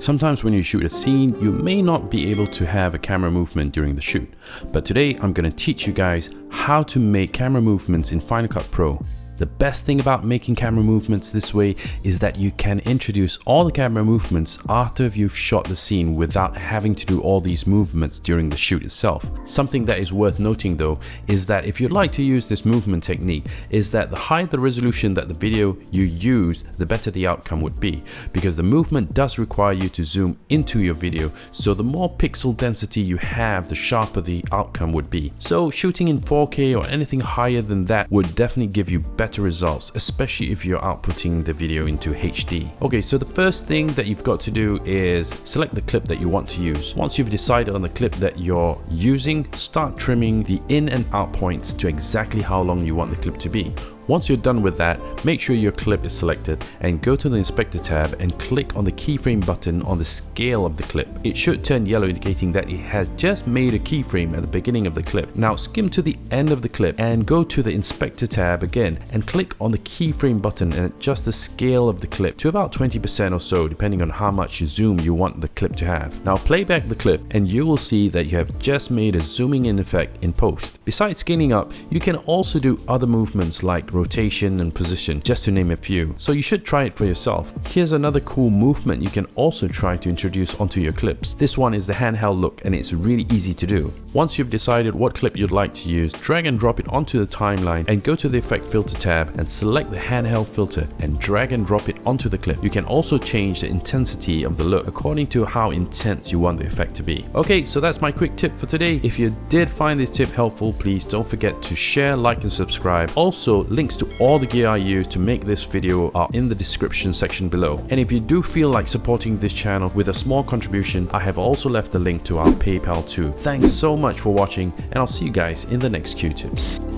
Sometimes when you shoot a scene, you may not be able to have a camera movement during the shoot. But today I'm going to teach you guys how to make camera movements in Final Cut Pro. The best thing about making camera movements this way is that you can introduce all the camera movements after you've shot the scene without having to do all these movements during the shoot itself. Something that is worth noting though is that if you'd like to use this movement technique is that the higher the resolution that the video you use the better the outcome would be because the movement does require you to zoom into your video so the more pixel density you have the sharper the outcome would be. So shooting in 4K or anything higher than that would definitely give you better better results, especially if you're outputting the video into HD. Okay, so the first thing that you've got to do is select the clip that you want to use. Once you've decided on the clip that you're using, start trimming the in and out points to exactly how long you want the clip to be. Once you're done with that, make sure your clip is selected and go to the inspector tab and click on the keyframe button on the scale of the clip. It should turn yellow indicating that it has just made a keyframe at the beginning of the clip. Now skim to the end of the clip and go to the inspector tab again and click on the keyframe button and adjust the scale of the clip to about 20% or so depending on how much zoom you want the clip to have. Now play back the clip and you will see that you have just made a zooming in effect in post. Besides scaling up, you can also do other movements like rotation and position, just to name a few. So you should try it for yourself. Here's another cool movement you can also try to introduce onto your clips. This one is the handheld look and it's really easy to do. Once you've decided what clip you'd like to use, drag and drop it onto the timeline and go to the effect filter tab and select the handheld filter and drag and drop it onto the clip. You can also change the intensity of the look according to how intense you want the effect to be. Okay, so that's my quick tip for today. If you did find this tip helpful, please don't forget to share, like and subscribe. Also, link links to all the gear I use to make this video are in the description section below. And if you do feel like supporting this channel with a small contribution, I have also left the link to our PayPal too. Thanks so much for watching and I'll see you guys in the next Q-tips.